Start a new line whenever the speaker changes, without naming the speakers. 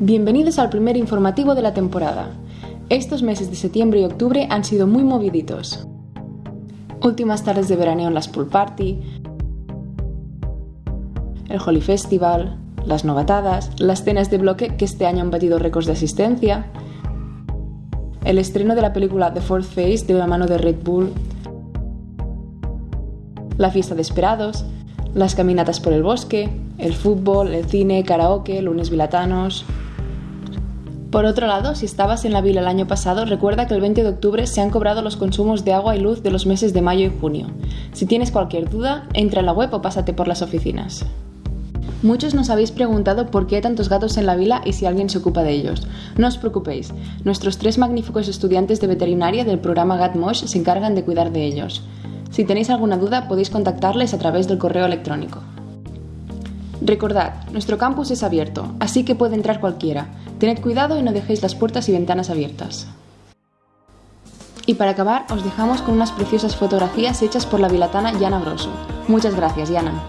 Bienvenidos al primer informativo de la temporada. Estos meses de septiembre y octubre han sido muy moviditos. Últimas tardes de veraneo en las pool party, el Holy Festival, las novatadas, las cenas de bloque que este año han batido récords de asistencia, el estreno de la película The Fourth Face de la mano de Red Bull, la fiesta de esperados, las caminatas por el bosque, el fútbol, el cine, karaoke, lunes vilatanos, por otro lado, si estabas en la vila el año pasado, recuerda que el 20 de octubre se han cobrado los consumos de agua y luz de los meses de mayo y junio. Si tienes cualquier duda, entra en la web o pásate por las oficinas. Muchos nos habéis preguntado por qué hay tantos gatos en la vila y si alguien se ocupa de ellos. No os preocupéis, nuestros tres magníficos estudiantes de veterinaria del programa GatMosh se encargan de cuidar de ellos. Si tenéis alguna duda podéis contactarles a través del correo electrónico. Recordad, nuestro campus es abierto, así que puede entrar cualquiera. Tened cuidado y no dejéis las puertas y ventanas abiertas. Y para acabar, os dejamos con unas preciosas fotografías hechas por la vilatana Yana Grosso. Muchas gracias, Yana.